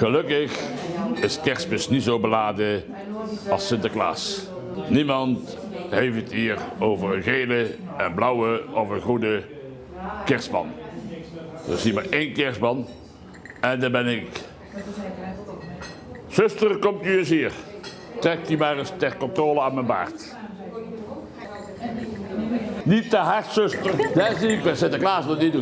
Gelukkig is kerstmis niet zo beladen als Sinterklaas. Niemand heeft het hier over een gele en blauwe of een goede kerstman. Er is hier maar één kerstman en daar ben ik. Zuster, komt u eens hier. Trek die maar eens ter controle aan mijn baard. Niet te hard, zuster. Dat zie ik bij Sinterklaas nog niet doen.